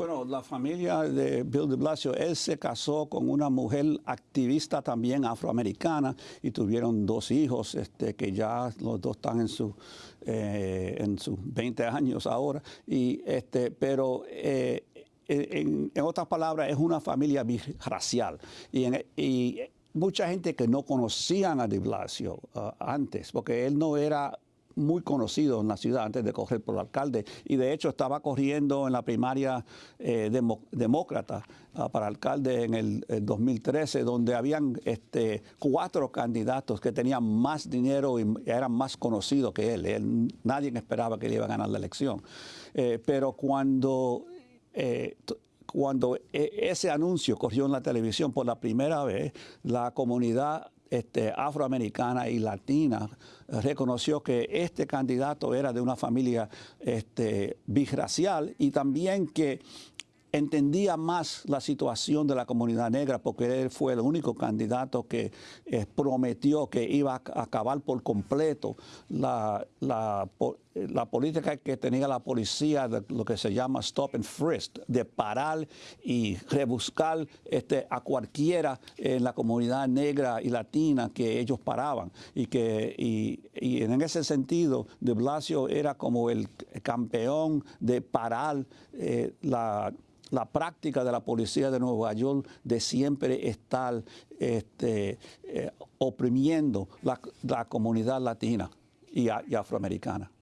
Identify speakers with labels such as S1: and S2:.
S1: Bueno, la familia de Bill de Blasio, él se casó con una mujer activista también afroamericana y tuvieron dos hijos este, que ya los dos están en, su, eh, en sus 20 años ahora. Y, este, pero eh, en, otras palabras, es una familia birracial. Y, y mucha gente que no conocían a de Blasio uh, antes, porque él no era muy conocido en la ciudad antes de correr por alcalde y de hecho estaba corriendo en la primaria eh, demócrata uh, para alcalde en el, 2013 donde habían este, cuatro candidatos que tenían más dinero y eran más conocidos que él. nadie esperaba que él iba a ganar la elección. Eh, pero cuando eh, cuando ese anuncio corrió en la televisión por la primera vez, la comunidad este, afroamericana y latina reconoció que este candidato era de una familia este, birracial y también que entendía más la situación de la comunidad negra porque él fue el único candidato que eh, prometió que iba a acabar por completo la, la, política que tenía la policía, de lo que se llama stop and frisk, de parar y rebuscar este, a cualquiera en la comunidad negra y latina que ellos paraban. Y, que, y, en ese sentido, de Blasio era como el campeón de parar eh, la la práctica de la policía de Nueva York de siempre estar este, eh, oprimiendo la, comunidad latina y afroamericana.